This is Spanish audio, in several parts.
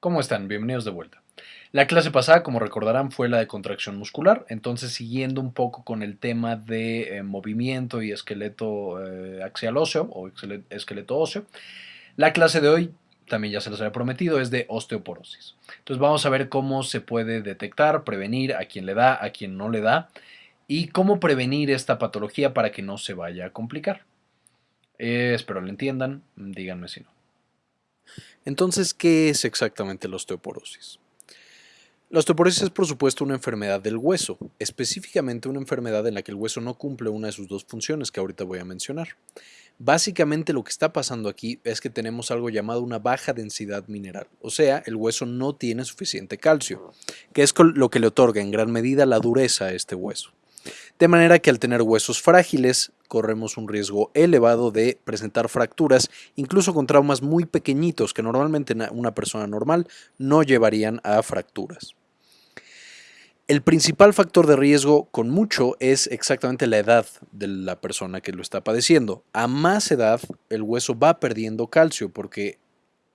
¿Cómo están? Bienvenidos de vuelta. La clase pasada, como recordarán, fue la de contracción muscular, entonces siguiendo un poco con el tema de eh, movimiento y esqueleto eh, axial óseo o esqueleto óseo, la clase de hoy, también ya se les había prometido, es de osteoporosis. Entonces vamos a ver cómo se puede detectar, prevenir a quien le da, a quien no le da y cómo prevenir esta patología para que no se vaya a complicar. Eh, espero lo entiendan, díganme si no. Entonces, ¿qué es exactamente la osteoporosis? La osteoporosis es por supuesto una enfermedad del hueso, específicamente una enfermedad en la que el hueso no cumple una de sus dos funciones que ahorita voy a mencionar. Básicamente lo que está pasando aquí es que tenemos algo llamado una baja densidad mineral, o sea, el hueso no tiene suficiente calcio, que es lo que le otorga en gran medida la dureza a este hueso. De manera que al tener huesos frágiles, corremos un riesgo elevado de presentar fracturas, incluso con traumas muy pequeñitos que normalmente una persona normal no llevarían a fracturas. El principal factor de riesgo con mucho es exactamente la edad de la persona que lo está padeciendo. A más edad, el hueso va perdiendo calcio porque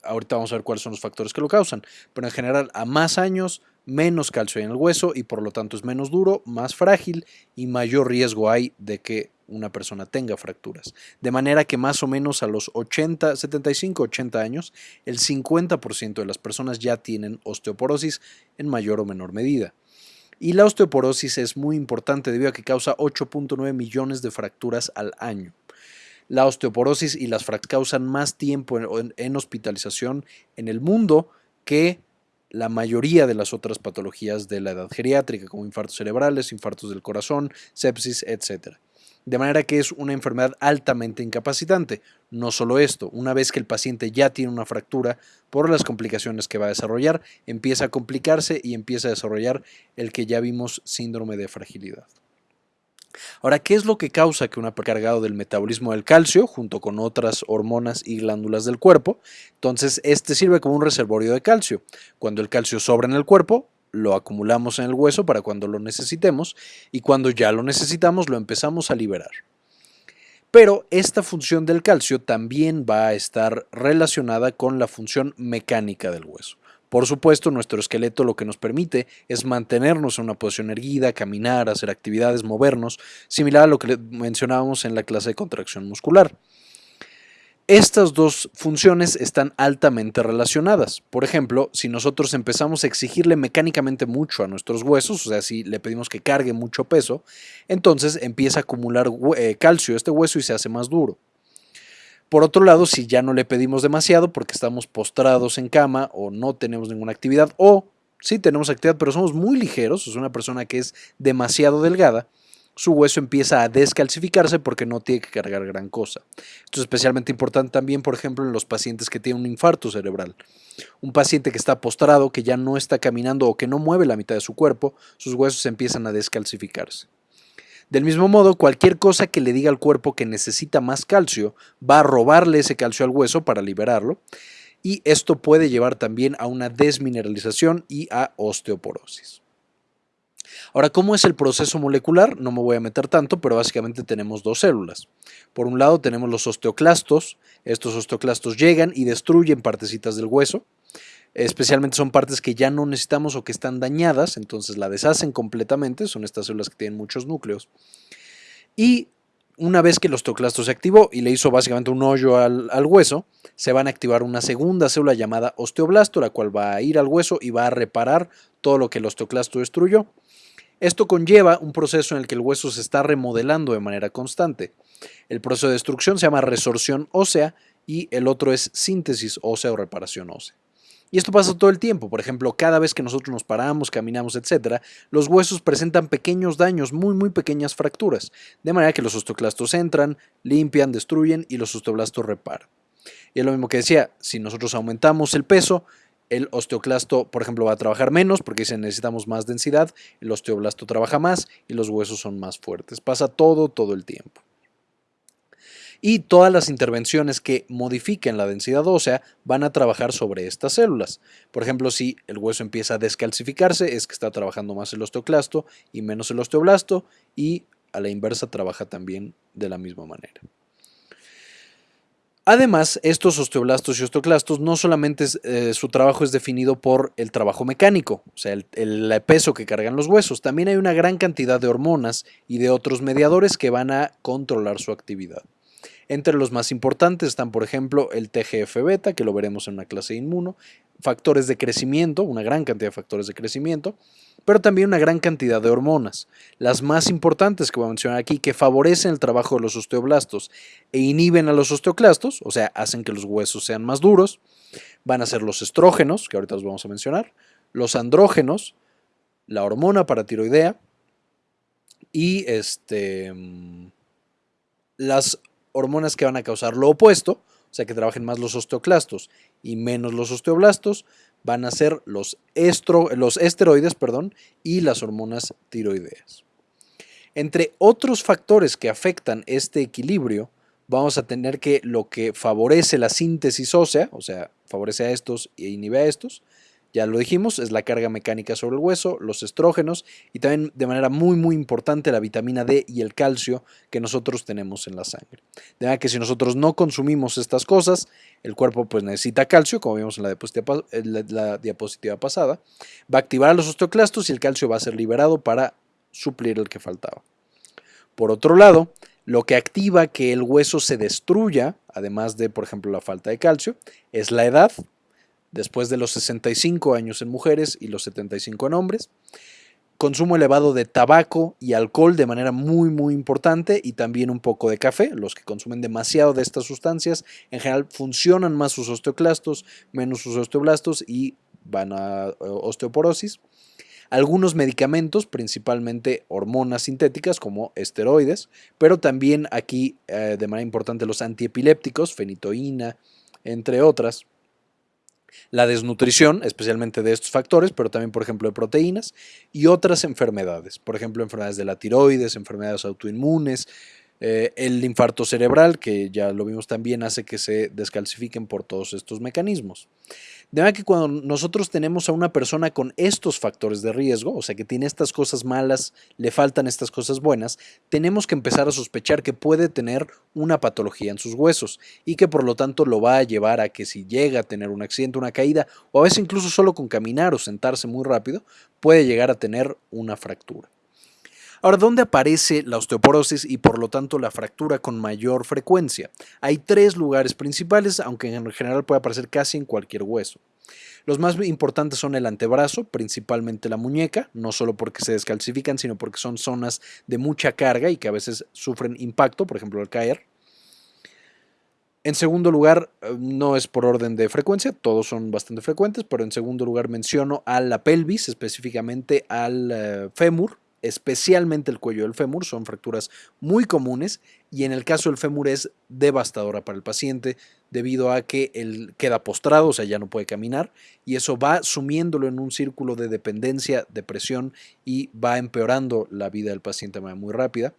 ahorita vamos a ver cuáles son los factores que lo causan, pero en general a más años menos calcio hay en el hueso y por lo tanto es menos duro, más frágil y mayor riesgo hay de que una persona tenga fracturas. De manera que más o menos a los 80, 75, 80 años, el 50% de las personas ya tienen osteoporosis en mayor o menor medida. Y la osteoporosis es muy importante debido a que causa 8.9 millones de fracturas al año. La osteoporosis y las fracturas causan más tiempo en hospitalización en el mundo que la mayoría de las otras patologías de la edad geriátrica, como infartos cerebrales, infartos del corazón, sepsis, etc. De manera que es una enfermedad altamente incapacitante. No solo esto, una vez que el paciente ya tiene una fractura, por las complicaciones que va a desarrollar, empieza a complicarse y empieza a desarrollar el que ya vimos síndrome de fragilidad. Ahora, ¿qué es lo que causa que una cargado del metabolismo del calcio junto con otras hormonas y glándulas del cuerpo? Entonces, este sirve como un reservorio de calcio. Cuando el calcio sobra en el cuerpo, lo acumulamos en el hueso para cuando lo necesitemos y cuando ya lo necesitamos lo empezamos a liberar. Pero esta función del calcio también va a estar relacionada con la función mecánica del hueso. Por supuesto, nuestro esqueleto lo que nos permite es mantenernos en una posición erguida, caminar, hacer actividades, movernos, similar a lo que mencionábamos en la clase de contracción muscular. Estas dos funciones están altamente relacionadas. Por ejemplo, si nosotros empezamos a exigirle mecánicamente mucho a nuestros huesos, o sea, si le pedimos que cargue mucho peso, entonces empieza a acumular eh, calcio este hueso y se hace más duro. Por otro lado, si ya no le pedimos demasiado porque estamos postrados en cama o no tenemos ninguna actividad o sí tenemos actividad pero somos muy ligeros, es una persona que es demasiado delgada, su hueso empieza a descalcificarse porque no tiene que cargar gran cosa. Esto es especialmente importante también, por ejemplo, en los pacientes que tienen un infarto cerebral. Un paciente que está postrado, que ya no está caminando o que no mueve la mitad de su cuerpo, sus huesos empiezan a descalcificarse. Del mismo modo, cualquier cosa que le diga al cuerpo que necesita más calcio va a robarle ese calcio al hueso para liberarlo y esto puede llevar también a una desmineralización y a osteoporosis. Ahora, ¿cómo es el proceso molecular? No me voy a meter tanto, pero básicamente tenemos dos células. Por un lado tenemos los osteoclastos, estos osteoclastos llegan y destruyen partecitas del hueso, especialmente son partes que ya no necesitamos o que están dañadas, entonces la deshacen completamente, son estas células que tienen muchos núcleos. Y una vez que el osteoclasto se activó y le hizo básicamente un hoyo al, al, hueso, se van a activar una segunda célula llamada osteoblasto, la cual va a ir al hueso y va a reparar todo lo que el osteoclasto destruyó. Esto conlleva un proceso en el que el hueso se está remodelando de manera constante. El proceso de destrucción se llama resorción ósea y el otro es síntesis ósea o reparación ósea. Y esto pasa todo el tiempo. Por ejemplo, cada vez que nosotros nos paramos, caminamos, etc., los huesos presentan pequeños daños, muy, muy pequeñas fracturas. De manera que los osteoclastos entran, limpian, destruyen y los osteoblastos reparan. Y es lo mismo que decía, si nosotros aumentamos el peso, el osteoclasto, por ejemplo, va a trabajar menos porque si necesitamos más densidad, el osteoblasto trabaja más y los huesos son más fuertes. Pasa todo, todo el tiempo y todas las intervenciones que modifiquen la densidad ósea van a trabajar sobre estas células. Por ejemplo, si el hueso empieza a descalcificarse, es que está trabajando más el osteoclasto y menos el osteoblasto y a la inversa trabaja también de la misma manera. Además, estos osteoblastos y osteoclastos no solamente eh, su trabajo es definido por el trabajo mecánico, o sea, el, peso que cargan los huesos, también hay una gran cantidad de hormonas y de otros mediadores que van a controlar su actividad. Entre los más importantes están, por ejemplo, el TGF-beta, que lo veremos en una clase inmuno, factores de crecimiento, una gran cantidad de factores de crecimiento, pero también una gran cantidad de hormonas. Las más importantes que voy a mencionar aquí, que favorecen el trabajo de los osteoblastos e inhiben a los osteoclastos, o sea, hacen que los huesos sean más duros, van a ser los estrógenos, que ahorita los vamos a mencionar, los andrógenos, la hormona paratiroidea y este, mm, las hormonas que van a causar lo opuesto, o sea que trabajen más los osteoclastos y menos los osteoblastos, van a ser los, los esteroides perdón, y las hormonas tiroideas. Entre otros factores que afectan este equilibrio, vamos a tener que lo que favorece la síntesis ósea, o sea, favorece a estos e inhibe a estos, ya lo dijimos, es la carga mecánica sobre el hueso, los estrógenos y también de manera muy muy importante la vitamina D y el calcio que nosotros tenemos en la sangre. De manera que si nosotros no consumimos estas cosas, el cuerpo pues necesita calcio, como vimos en la diapositiva, la diapositiva pasada, va a activar a los osteoclastos y el calcio va a ser liberado para suplir el que faltaba. Por otro lado, lo que activa que el hueso se destruya, además de, por ejemplo, la falta de calcio, es la edad, después de los 65 años en mujeres y los 75 en hombres. Consumo elevado de tabaco y alcohol de manera muy muy importante y también un poco de café. Los que consumen demasiado de estas sustancias en general funcionan más sus osteoclastos, menos sus osteoblastos y van a eh, osteoporosis. Algunos medicamentos, principalmente hormonas sintéticas como esteroides, pero también aquí eh, de manera importante los antiepilépticos, fenitoína, entre otras la desnutrición, especialmente de estos factores, pero también, por ejemplo, de proteínas y otras enfermedades, por ejemplo, enfermedades de la tiroides, enfermedades autoinmunes, eh, el infarto cerebral, que ya lo vimos también, hace que se descalcifiquen por todos estos mecanismos. De manera que cuando nosotros tenemos a una persona con estos factores de riesgo, o sea que tiene estas cosas malas, le faltan estas cosas buenas, tenemos que empezar a sospechar que puede tener una patología en sus huesos y que por lo tanto lo va a llevar a que si llega a tener un accidente, una caída, o a veces incluso solo con caminar o sentarse muy rápido, puede llegar a tener una fractura. Ahora, ¿dónde aparece la osteoporosis y por lo tanto la fractura con mayor frecuencia? Hay tres lugares principales, aunque en general puede aparecer casi en cualquier hueso. Los más importantes son el antebrazo, principalmente la muñeca, no solo porque se descalcifican, sino porque son zonas de mucha carga y que a veces sufren impacto, por ejemplo al caer. En segundo lugar, eh, no es por orden de frecuencia, todos son bastante frecuentes, pero en segundo lugar menciono a la pelvis, específicamente al eh, fémur, especialmente el cuello del fémur, son fracturas muy comunes y en el caso del fémur es devastadora para el paciente debido a que él queda postrado, o sea, ya no puede caminar y eso va sumiéndolo en un círculo de dependencia, depresión y va empeorando la vida del paciente de manera muy rápida.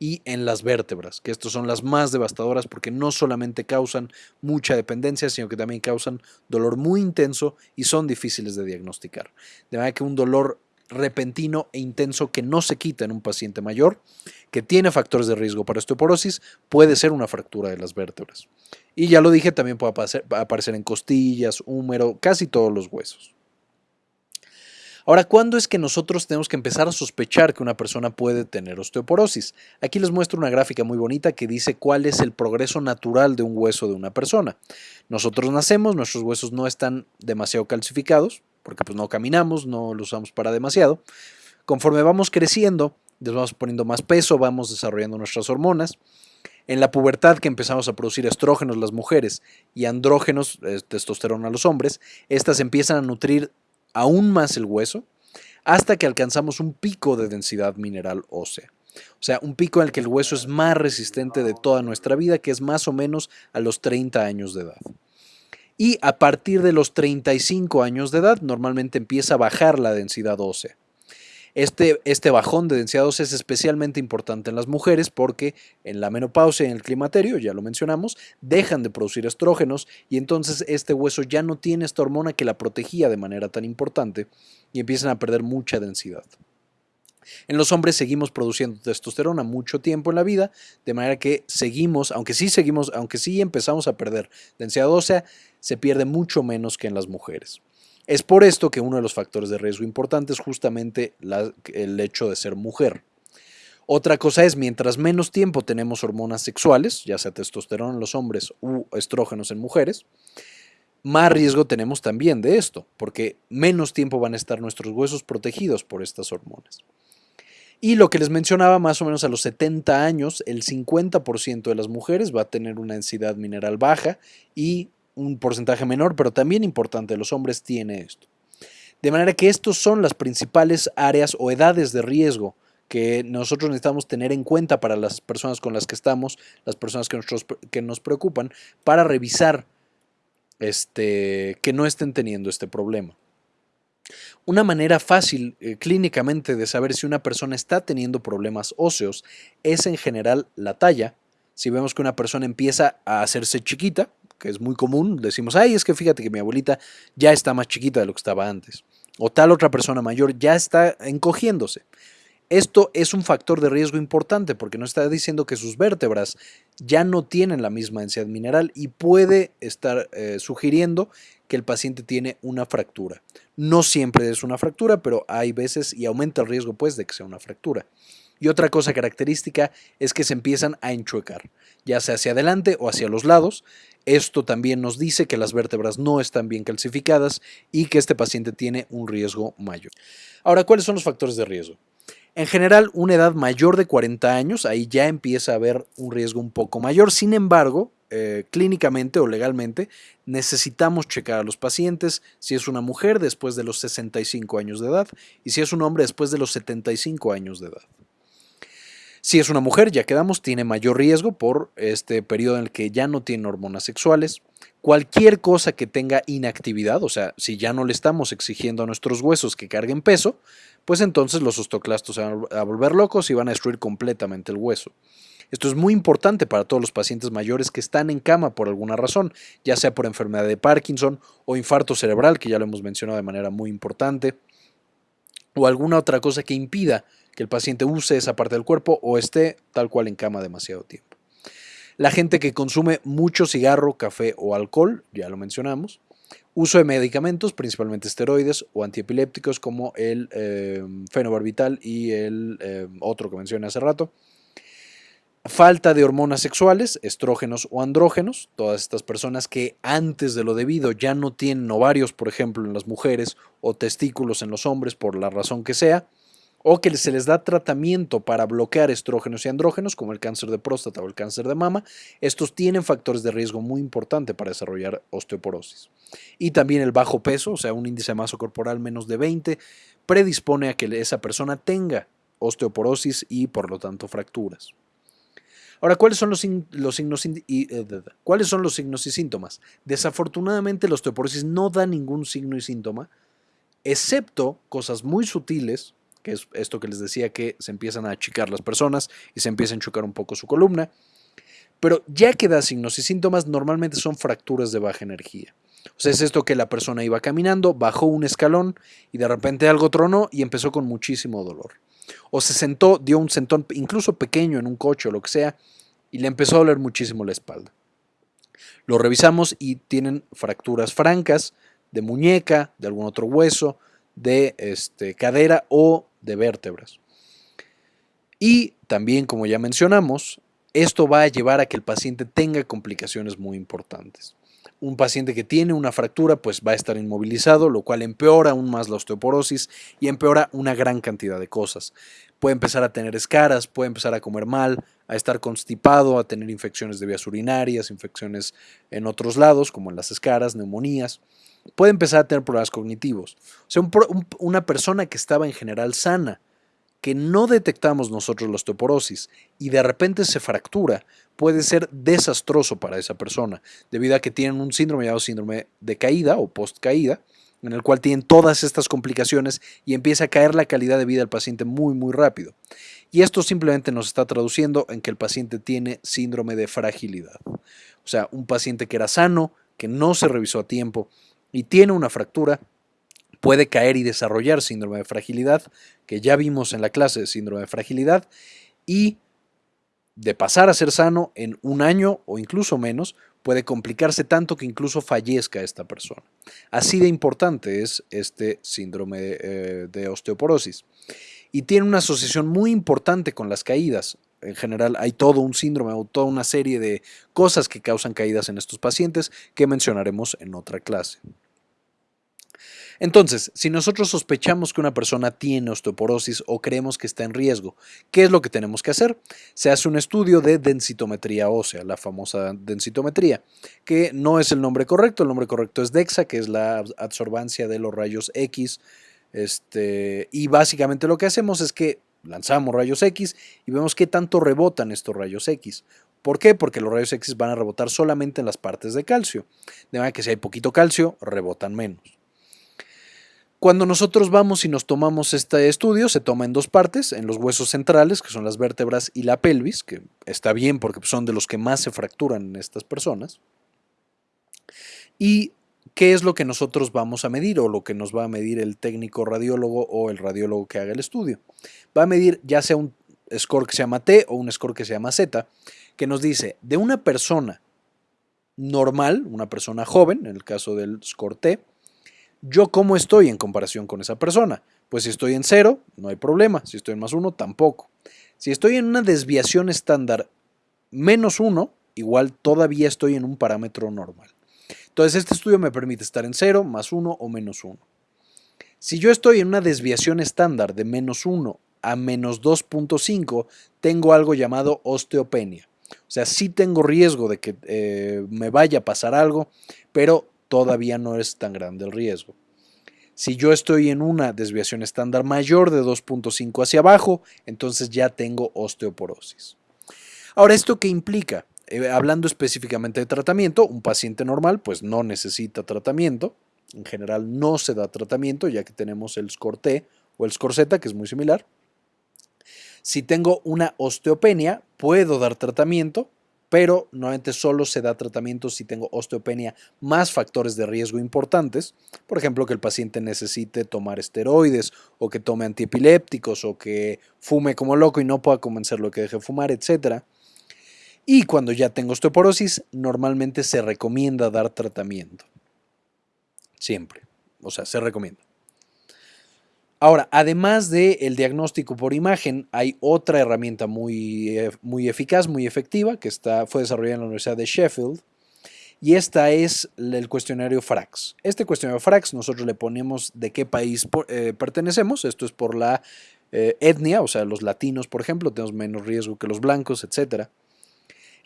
Y en las vértebras, que estas son las más devastadoras porque no solamente causan mucha dependencia, sino que también causan dolor muy intenso y son difíciles de diagnosticar. De manera que un dolor repentino e intenso que no se quita en un paciente mayor que tiene factores de riesgo para osteoporosis puede ser una fractura de las vértebras. Y ya lo dije, también puede aparecer, en costillas, húmero, casi todos los huesos. Ahora, ¿cuándo es que nosotros tenemos que empezar a sospechar que una persona puede tener osteoporosis? Aquí les muestro una gráfica muy bonita que dice cuál es el progreso natural de un hueso de una persona. Nosotros nacemos, nuestros huesos no están demasiado calcificados, porque pues no caminamos, no lo usamos para demasiado. Conforme vamos creciendo, nos vamos poniendo más peso, vamos desarrollando nuestras hormonas. En la pubertad que empezamos a producir estrógenos las mujeres y andrógenos, eh, testosterona los hombres, estas empiezan a nutrir aún más el hueso hasta que alcanzamos un pico de densidad mineral ósea. O sea, un pico en el que el hueso es más resistente de toda nuestra vida, que es más o menos a los 30 años de edad y a partir de los 35 años de edad normalmente empieza a bajar la densidad ósea. Este, este, bajón de densidad ósea es especialmente importante en las mujeres porque en la menopausia y en el climaterio, ya lo mencionamos, dejan de producir estrógenos y entonces este hueso ya no tiene esta hormona que la protegía de manera tan importante y empiezan a perder mucha densidad. En los hombres seguimos produciendo testosterona mucho tiempo en la vida, de manera que seguimos, aunque sí seguimos, aunque sí empezamos a perder densidad ósea, se pierde mucho menos que en las mujeres. Es por esto que uno de los factores de riesgo importantes es justamente el hecho de ser mujer. Otra cosa es, mientras menos tiempo tenemos hormonas sexuales, ya sea testosterona en los hombres u estrógenos en mujeres, más riesgo tenemos también de esto, porque menos tiempo van a estar nuestros huesos protegidos por estas hormonas. Y lo que les mencionaba, más o menos a los 70 años, el 50% de las mujeres va a tener una densidad mineral baja y un porcentaje menor, pero también importante los hombres tiene esto. De manera que estos son las principales áreas o edades de riesgo que nosotros necesitamos tener en cuenta para las personas con las que estamos, las personas que, que nos preocupan, para revisar este, que no estén teniendo este problema. Una manera fácil eh, clínicamente de saber si una persona está teniendo problemas óseos es en general la talla. Si vemos que una persona empieza a hacerse chiquita, que es muy común, decimos, ay, es que fíjate que mi abuelita ya está más chiquita de lo que estaba antes. O tal otra persona mayor ya está encogiéndose. Esto es un factor de riesgo importante porque nos está diciendo que sus vértebras ya no tienen la misma densidad mineral y puede estar eh, sugiriendo que el paciente tiene una fractura. No siempre es una fractura, pero hay veces y aumenta el riesgo pues de que sea una fractura. Y otra cosa característica es que se empiezan a enchuecar, ya sea hacia adelante o hacia los lados. Esto también nos dice que las vértebras no están bien calcificadas y que este paciente tiene un riesgo mayor. Ahora, ¿cuáles son los factores de riesgo? En general, una edad mayor de 40 años, ahí ya empieza a haber un riesgo un poco mayor. Sin embargo, eh, clínicamente o legalmente, necesitamos checar a los pacientes si es una mujer después de los 65 años de edad y si es un hombre después de los 75 años de edad. Si es una mujer, ya quedamos, tiene mayor riesgo por este periodo en el que ya no tiene hormonas sexuales. Cualquier cosa que tenga inactividad, o sea, si ya no le estamos exigiendo a nuestros huesos que carguen peso, pues entonces los ostoclastos se van a volver locos y van a destruir completamente el hueso. Esto es muy importante para todos los pacientes mayores que están en cama por alguna razón, ya sea por enfermedad de Parkinson o infarto cerebral, que ya lo hemos mencionado de manera muy importante, o alguna otra cosa que impida que el paciente use esa parte del cuerpo o esté tal cual en cama demasiado tiempo. La gente que consume mucho cigarro, café o alcohol, ya lo mencionamos. Uso de medicamentos, principalmente esteroides o antiepilépticos como el eh, fenobarbital y el eh, otro que mencioné hace rato. Falta de hormonas sexuales, estrógenos o andrógenos, todas estas personas que antes de lo debido ya no tienen ovarios, por ejemplo, en las mujeres o testículos en los hombres por la razón que sea o que se les da tratamiento para bloquear estrógenos y andrógenos, como el cáncer de próstata o el cáncer de mama, estos tienen factores de riesgo muy importantes para desarrollar osteoporosis. Y también el bajo peso, o sea, un índice de masa corporal menos de 20, predispone a que esa persona tenga osteoporosis y por lo tanto fracturas. Ahora, ¿cuáles son los, signos y, eh, ¿cuáles son los signos y síntomas? Desafortunadamente, la osteoporosis no da ningún signo y síntoma, excepto cosas muy sutiles que es esto que les decía que se empiezan a achicar las personas y se empieza a enchucar un poco su columna. Pero ya que da signos y síntomas, normalmente son fracturas de baja energía. O sea, es esto que la persona iba caminando, bajó un escalón y de repente algo tronó y empezó con muchísimo dolor. O se sentó, dio un sentón incluso pequeño en un coche o lo que sea y le empezó a doler muchísimo la espalda. Lo revisamos y tienen fracturas francas de muñeca, de algún otro hueso, de este, cadera o de vértebras. Y también, como ya mencionamos, esto va a llevar a que el paciente tenga complicaciones muy importantes. Un paciente que tiene una fractura pues va a estar inmovilizado, lo cual empeora aún más la osteoporosis y empeora una gran cantidad de cosas. Puede empezar a tener escaras, puede empezar a comer mal, a estar constipado, a tener infecciones de vías urinarias, infecciones en otros lados como en las escaras, neumonías puede empezar a tener problemas cognitivos. O sea, una persona que estaba en general sana, que no detectamos nosotros la osteoporosis y de repente se fractura, puede ser desastroso para esa persona, debido a que tienen un síndrome llamado síndrome de caída o post-caída, en el cual tienen todas estas complicaciones y empieza a caer la calidad de vida del paciente muy, muy rápido. Y esto simplemente nos está traduciendo en que el paciente tiene síndrome de fragilidad. O sea, un paciente que era sano, que no se revisó a tiempo, y tiene una fractura, puede caer y desarrollar síndrome de fragilidad, que ya vimos en la clase de síndrome de fragilidad, y de pasar a ser sano en un año o incluso menos, puede complicarse tanto que incluso fallezca esta persona. Así de importante es este síndrome de, eh, osteoporosis. Y tiene una asociación muy importante con las caídas. En general hay todo un síndrome o toda una serie de cosas que causan caídas en estos pacientes que mencionaremos en otra clase. Entonces, si nosotros sospechamos que una persona tiene osteoporosis o creemos que está en riesgo, ¿qué es lo que tenemos que hacer? Se hace un estudio de densitometría ósea, la famosa densitometría, que no es el nombre correcto, el nombre correcto es DEXA, que es la absorbancia de los rayos X, este, y básicamente lo que hacemos es que lanzamos rayos X y vemos qué tanto rebotan estos rayos X. ¿Por qué? Porque los rayos X van a rebotar solamente en las partes de calcio. De manera que si hay poquito calcio, rebotan menos. Cuando nosotros vamos y nos tomamos este estudio, se toma en dos partes, en los huesos centrales, que son las vértebras, y la pelvis, que está bien porque son de los que más se fracturan en estas personas. ¿Y qué es lo que nosotros vamos a medir o lo que nos va a medir el técnico radiólogo o el radiólogo que haga el estudio? Va a medir ya sea un score que se llama T o un score que se llama Z, que nos dice de una persona normal, una persona joven, en el caso del score T, yo cómo estoy en comparación con esa persona. Pues si estoy en cero, no hay problema. Si estoy en más uno, tampoco. Si estoy en una desviación estándar menos uno, igual todavía estoy en un parámetro normal. Entonces este estudio me permite estar en cero, más uno o menos uno. Si yo estoy en una desviación estándar de menos uno a menos 2.5, tengo algo llamado osteopenia. O sea, sí tengo riesgo de que eh, me vaya a pasar algo, pero todavía no es tan grande el riesgo. Si yo estoy en una desviación estándar mayor de 2.5 hacia abajo, entonces ya tengo osteoporosis. Ahora, ¿esto qué implica? Eh, hablando específicamente de tratamiento, un paciente normal pues no necesita tratamiento. En general no se da tratamiento ya que tenemos el score T o el score Z, que es muy similar. Si tengo una osteopenia, puedo dar tratamiento, pero normalmente solo se da tratamiento si tengo osteopenia más factores de riesgo importantes, por ejemplo que el paciente necesite tomar esteroides o que tome antiepilépticos o que fume como loco y no pueda convencerlo que deje de fumar, etc. Y cuando ya tengo osteoporosis, normalmente se recomienda dar tratamiento. Siempre. O sea, se recomienda. Ahora, además del diagnóstico por imagen, hay otra herramienta muy, eh, muy eficaz, muy efectiva, que está, fue desarrollada en la Universidad de Sheffield, y esta es el cuestionario FRAX. Este cuestionario FRAX nosotros le ponemos de qué país eh, pertenecemos, esto es por la eh, etnia, o sea, los latinos, por ejemplo, tenemos menos riesgo que los blancos, etc.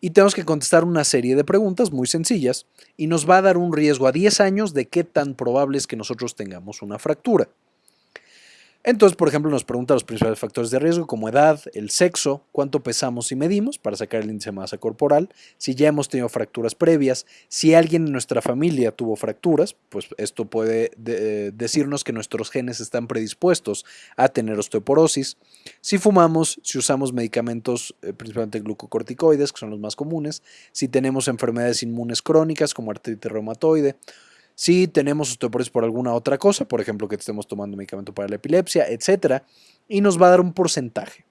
Y tenemos que contestar una serie de preguntas muy sencillas y nos va a dar un riesgo a 10 años de qué tan probable es que nosotros tengamos una fractura. Entonces, por ejemplo, nos pregunta los principales factores de riesgo como edad, el sexo, cuánto pesamos y medimos para sacar el índice de masa corporal, si ya hemos tenido fracturas previas, si alguien en nuestra familia tuvo fracturas, pues esto puede decirnos que nuestros genes están predispuestos a tener osteoporosis, si fumamos, si usamos medicamentos, eh, principalmente glucocorticoides, que son los más comunes, si tenemos enfermedades inmunes crónicas como artritis reumatoide, si tenemos osteoporosis por alguna otra cosa, por ejemplo que estemos tomando medicamento para la epilepsia, etcétera, y nos va a dar un porcentaje.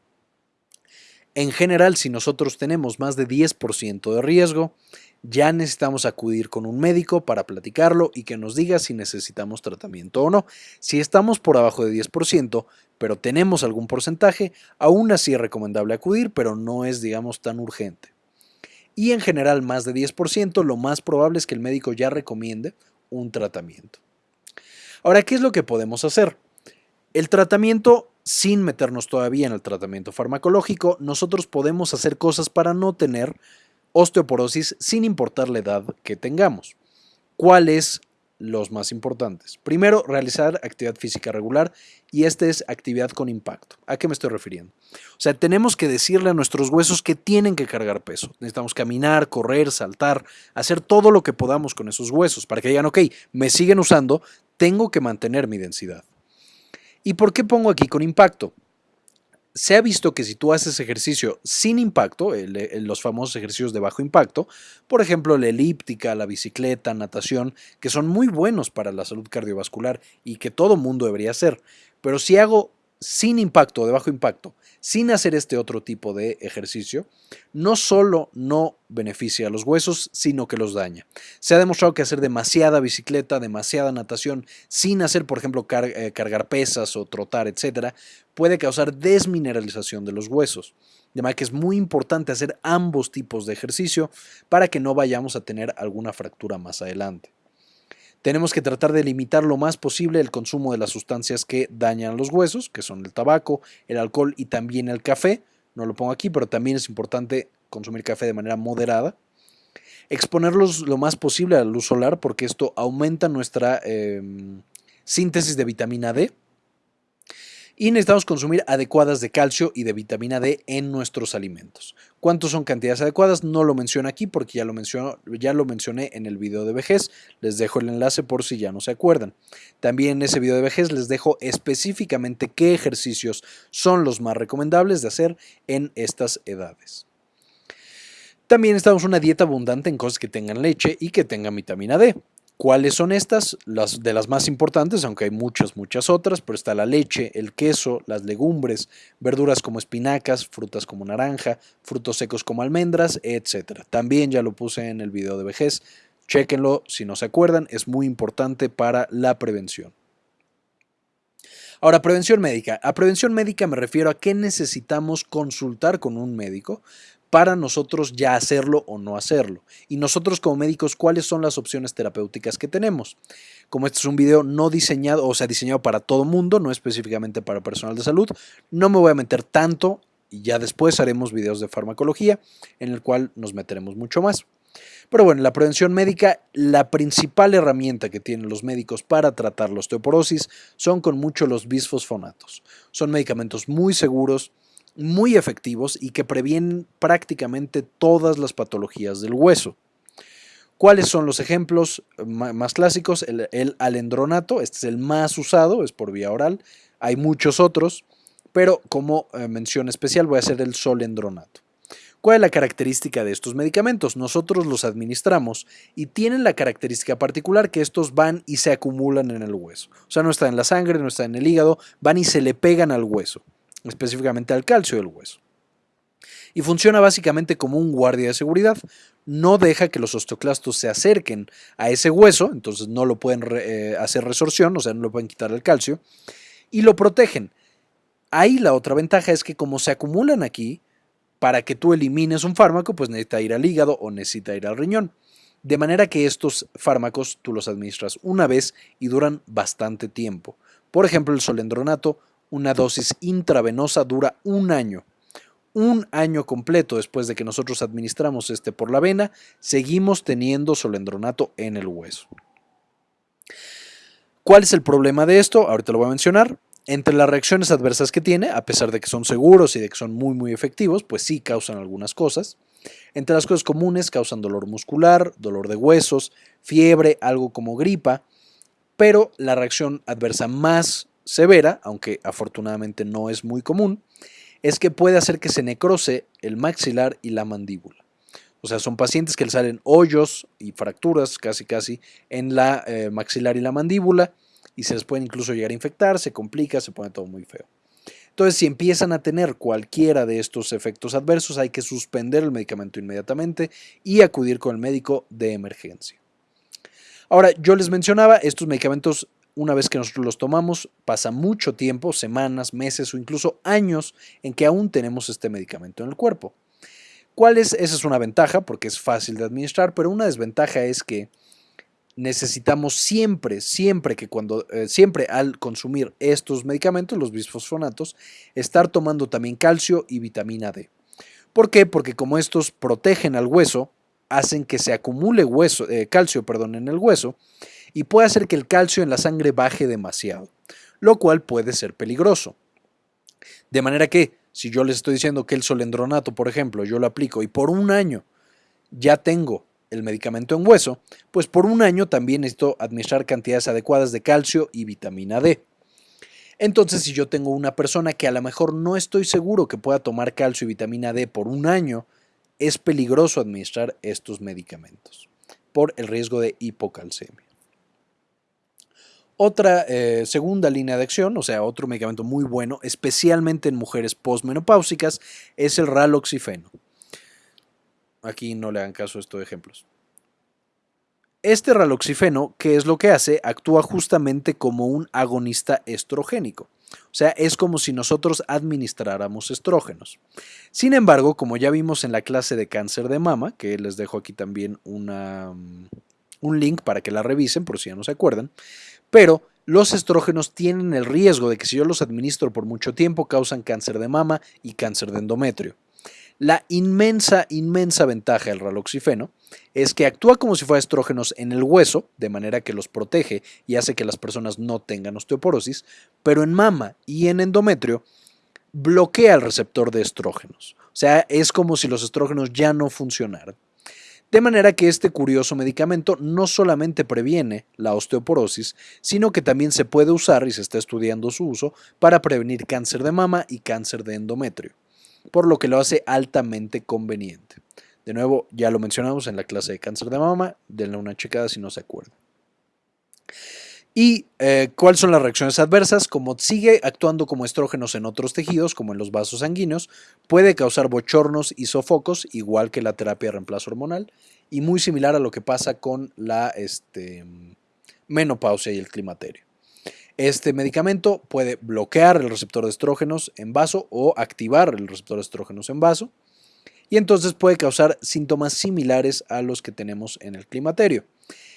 En general, si nosotros tenemos más de 10% de riesgo, ya necesitamos acudir con un médico para platicarlo y que nos diga si necesitamos tratamiento o no. Si estamos por abajo de 10%, pero tenemos algún porcentaje, aún así es recomendable acudir, pero no es, digamos, tan urgente. Y en general, más de 10%, lo más probable es que el médico ya recomiende un tratamiento. Ahora, ¿qué es lo que podemos hacer? El tratamiento, sin meternos todavía en el tratamiento farmacológico, nosotros podemos hacer cosas para no tener osteoporosis sin importar la edad que tengamos. ¿Cuál es los más importantes. Primero, realizar actividad física regular y esta es actividad con impacto. ¿A qué me estoy refiriendo? O sea, tenemos que decirle a nuestros huesos que tienen que cargar peso. Necesitamos caminar, correr, saltar, hacer todo lo que podamos con esos huesos para que digan, ok, me siguen usando, tengo que mantener mi densidad. ¿Y por qué pongo aquí con impacto? Se ha visto que si tú haces ejercicio sin impacto, los famosos ejercicios de bajo impacto, por ejemplo la elíptica, la bicicleta, natación, que son muy buenos para la salud cardiovascular y que todo mundo debería hacer, pero si hago sin impacto de bajo impacto, sin hacer este otro tipo de ejercicio, no solo no beneficia a los huesos, sino que los daña. Se ha demostrado que hacer demasiada bicicleta, demasiada natación, sin hacer, por ejemplo, eh, cargar pesas o trotar, etcétera, puede causar desmineralización de los huesos. De manera que es muy importante hacer ambos tipos de ejercicio para que no vayamos a tener alguna fractura más adelante. Tenemos que tratar de limitar lo más posible el consumo de las sustancias que dañan los huesos, que son el tabaco, el alcohol y también el café. No lo pongo aquí, pero también es importante consumir café de manera moderada. Exponerlos lo más posible a la luz solar porque esto aumenta nuestra em, síntesis de vitamina D y necesitamos consumir adecuadas de calcio y de vitamina D en nuestros alimentos. ¿Cuántos son cantidades adecuadas? No lo menciono aquí porque ya lo, ya lo mencioné en el video de vejez. Les dejo el enlace por si ya no se acuerdan. También en ese video de vejez les dejo específicamente qué ejercicios son los más recomendables de hacer en estas edades. También estamos una dieta abundante en cosas que tengan leche y que tengan vitamina D. ¿Cuáles son estas? Las de las más importantes, aunque hay muchas, muchas otras, pero está la leche, el queso, las legumbres, verduras como espinacas, frutas como naranja, frutos secos como almendras, etc. También ya lo puse en el video de vejez, chéquenlo si no se acuerdan, es muy importante para la prevención. Ahora, prevención médica. A prevención médica me refiero a que necesitamos consultar con un médico para nosotros ya hacerlo o no hacerlo. Y nosotros como médicos, ¿cuáles son las opciones terapéuticas que tenemos? Como este es un video no diseñado, o sea, diseñado para todo mundo, no específicamente para personal de salud, no me voy a meter tanto y ya después haremos videos de farmacología en el cual nos meteremos mucho más. Pero bueno, la prevención médica, la principal herramienta que tienen los médicos para tratar la osteoporosis son con mucho los bisfosfonatos. Son medicamentos muy seguros, muy efectivos y que previenen prácticamente todas las patologías del hueso. ¿Cuáles son los ejemplos más clásicos? El, alendronato, este es el más usado, es por vía oral. Hay muchos otros, pero como eh, mención especial voy a hacer el solendronato. ¿Cuál es la característica de estos medicamentos? Nosotros los administramos y tienen la característica particular que estos van y se acumulan en el hueso. O sea, no está en la sangre, no está en el hígado, van y se le pegan al hueso específicamente al calcio del hueso. Y funciona básicamente como un guardia de seguridad. No deja que los osteoclastos se acerquen a ese hueso, entonces no lo pueden eh, hacer resorción, o sea, no lo pueden quitar el calcio, y lo protegen. Ahí la otra ventaja es que como se acumulan aquí, para que tú elimines un fármaco, pues necesita ir al hígado o necesita ir al riñón. De manera que estos fármacos tú los administras una vez y duran bastante tiempo. Por ejemplo, el solendronato una dosis intravenosa dura un año. Un año completo después de que nosotros administramos este por la vena, seguimos teniendo solendronato en el hueso. ¿Cuál es el problema de esto? Ahorita lo voy a mencionar. Entre las reacciones adversas que tiene, a pesar de que son seguros y de que son muy muy efectivos, pues sí causan algunas cosas. Entre las cosas comunes causan dolor muscular, dolor de huesos, fiebre, algo como gripa, pero la reacción adversa más severa, aunque afortunadamente no es muy común, es que puede hacer que se necrose el maxilar y la mandíbula. O sea, son pacientes que le salen hoyos y fracturas casi casi en la eh, maxilar y la mandíbula y se les puede incluso llegar a infectar, se complica, se pone todo muy feo. Entonces, si empiezan a tener cualquiera de estos efectos adversos, hay que suspender el medicamento inmediatamente y acudir con el médico de emergencia. Ahora, yo les mencionaba, estos medicamentos una vez que nosotros los tomamos, pasa mucho tiempo, semanas, meses o incluso años en que aún tenemos este medicamento en el cuerpo. ¿Cuál es? Esa es una ventaja porque es fácil de administrar, pero una desventaja es que necesitamos siempre, siempre que cuando, eh, siempre al consumir estos medicamentos, los bisfosfonatos, estar tomando también calcio y vitamina D. ¿Por qué? Porque como estos protegen al hueso, hacen que se acumule hueso, eh, calcio perdón, en el hueso y puede hacer que el calcio en la sangre baje demasiado, lo cual puede ser peligroso. De manera que, si yo les estoy diciendo que el solendronato, por ejemplo, yo lo aplico y por un año ya tengo el medicamento en hueso, pues por un año también necesito administrar cantidades adecuadas de calcio y vitamina D. Entonces, si yo tengo una persona que a lo mejor no estoy seguro que pueda tomar calcio y vitamina D por un año, es peligroso administrar estos medicamentos por el riesgo de hipocalcemia. Otra eh, segunda línea de acción, o sea, otro medicamento muy bueno, especialmente en mujeres postmenopáusicas, es el raloxifeno. Aquí no le hagan caso a estos ejemplos. Este raloxifeno, ¿qué es lo que hace? Actúa justamente como un agonista estrogénico. O sea, es como si nosotros administráramos estrógenos. Sin embargo, como ya vimos en la clase de cáncer de mama, que les dejo aquí también mm, un link para que la revisen por si ya no se acuerdan, pero los estrógenos tienen el riesgo de que si yo los administro por mucho tiempo causan cáncer de mama y cáncer de endometrio. La inmensa, inmensa ventaja del raloxifeno es que actúa como si fuera estrógenos en el hueso, de manera que los protege y hace que las personas no tengan osteoporosis, pero en mama y en endometrio bloquea el receptor de estrógenos. O sea, es como si los estrógenos ya no funcionaran. De manera que este curioso medicamento no solamente previene la osteoporosis, sino que también se puede usar, y se está estudiando su uso, para prevenir cáncer de mama y cáncer de endometrio por lo que lo hace altamente conveniente. De nuevo, ya lo mencionamos en la clase de cáncer de mama, denle una checada si no se acuerda. ¿Y eh, cuáles son las reacciones adversas? Como sigue actuando como estrógenos en otros tejidos, como en los vasos sanguíneos, puede causar bochornos y sofocos, igual que la terapia de reemplazo hormonal, y muy similar a lo que pasa con la este, menopausia y el climaterio. Este medicamento puede bloquear el receptor de estrógenos en vaso o activar el receptor de estrógenos en vaso y entonces puede causar síntomas similares a los que tenemos en el climaterio.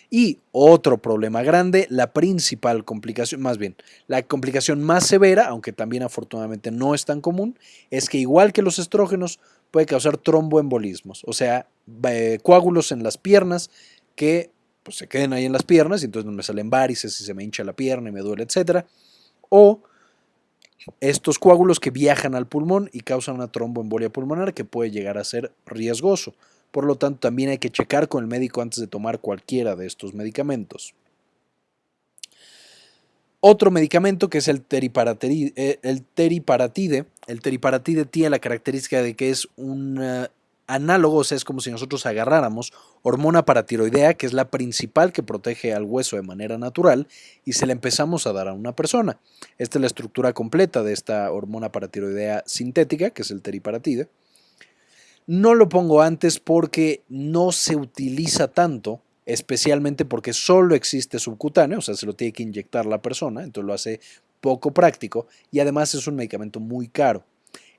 Y otro problema grande, la principal complicación, más bien, la complicación más severa, aunque también afortunadamente no es tan común, es que igual que los estrógenos puede causar tromboembolismos, o sea, eh, coágulos en las piernas que pues se queden ahí en las piernas y entonces me salen varices y se me hincha la pierna y me duele, etc. O estos coágulos que viajan al pulmón y causan una tromboembolia pulmonar que puede llegar a ser riesgoso. Por lo tanto, también hay que checar con el médico antes de tomar cualquiera de estos medicamentos. Otro medicamento que es el teriparatide, eh, el teriparatide. El teriparatide tiene la característica de que es un análogos es como si nosotros agarráramos hormona paratiroidea, que es la principal que protege al hueso de manera natural, y se la empezamos a dar a una persona. Esta es la estructura completa de esta hormona paratiroidea sintética, que es el teriparatide. No lo pongo antes porque no se utiliza tanto, especialmente porque solo existe subcutáneo, o sea, se lo tiene que inyectar la persona, entonces lo hace poco práctico y además es un medicamento muy caro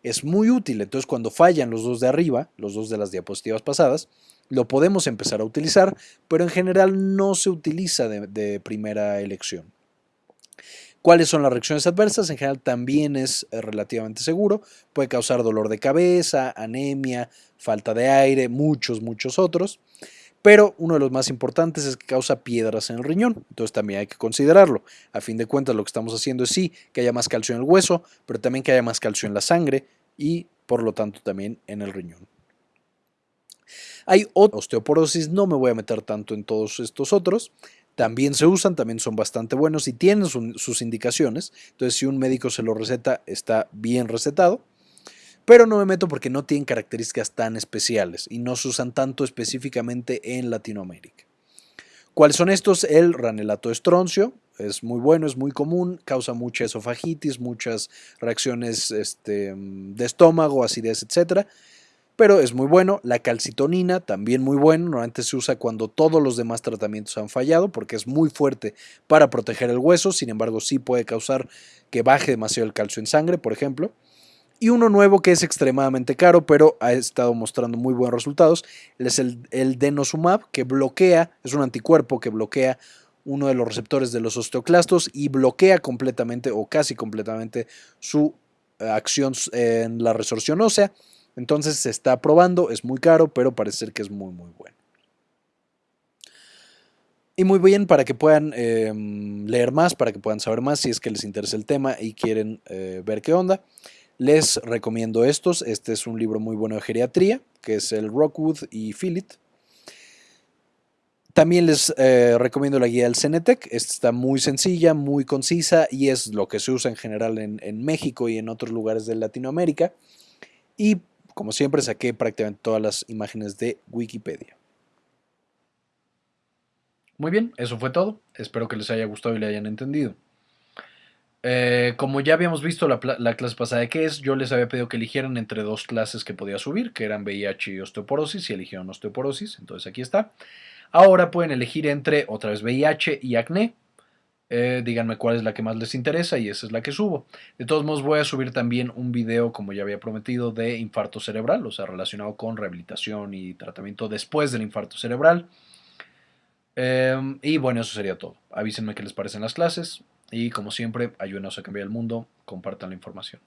es muy útil. Entonces, cuando fallan los dos de arriba, los dos de las diapositivas pasadas, lo podemos empezar a utilizar, pero en general no se utiliza de, primera elección. ¿Cuáles son las reacciones adversas? En general también es eh, relativamente seguro. Puede causar dolor de cabeza, anemia, falta de aire, muchos, muchos otros. Pero uno de los más importantes es que causa piedras en el riñón. Entonces también hay que considerarlo. A fin de cuentas lo que estamos haciendo es sí que haya más calcio en el hueso, pero también que haya más calcio en la sangre y por lo tanto también en el riñón. Hay osteoporosis, no me voy a meter tanto en todos estos otros. También se usan, también son bastante buenos y tienen sus indicaciones. Entonces si un médico se lo receta, está bien recetado pero no me meto porque no tienen características tan especiales y no se usan tanto específicamente en Latinoamérica. ¿Cuáles son estos? El ranelato estroncio, es muy bueno, es muy común, causa mucha esofagitis, muchas reacciones este, de estómago, acidez, etc. Pero es muy bueno. La calcitonina, también muy bueno. Normalmente se usa cuando todos los demás tratamientos han fallado porque es muy fuerte para proteger el hueso. Sin embargo, sí puede causar que baje demasiado el calcio en sangre, por ejemplo y uno nuevo que es extremadamente caro, pero ha estado mostrando muy buenos resultados, es el, el denosumab, que bloquea, es un anticuerpo que bloquea uno de los receptores de los osteoclastos y bloquea completamente o casi completamente su eh, acción en la resorción ósea. Entonces se está probando, es muy caro, pero parece ser que es muy, muy bueno. Y muy bien para que puedan em, leer más, para que puedan saber más si es que les interesa el tema y quieren eh, ver qué onda. Les recomiendo estos. Este es un libro muy bueno de geriatría, que es el Rockwood y Philip. También les eh, recomiendo la guía del Cenetec. Esta está muy sencilla, muy concisa y es lo que se usa en general en, México y en otros lugares de Latinoamérica. Y como siempre saqué prácticamente todas las imágenes de Wikipedia. Muy bien, eso fue todo. Espero que les haya gustado y le hayan entendido. Eh, como ya habíamos visto la, clase pasada de qué es, yo les había pedido que eligieran entre dos clases que podía subir, que eran VIH y osteoporosis, y eligieron osteoporosis, entonces aquí está. Ahora pueden elegir entre otra vez VIH y acné. Eh, díganme cuál es la que más les interesa y esa es la que subo. De todos modos voy a subir también un video, como ya había prometido, de infarto cerebral, o sea, relacionado con rehabilitación y tratamiento después del infarto cerebral. Em, y bueno, eso sería todo. Avísenme qué les parecen las clases. Y como siempre, ayúdenos a cambiar el mundo, compartan la información.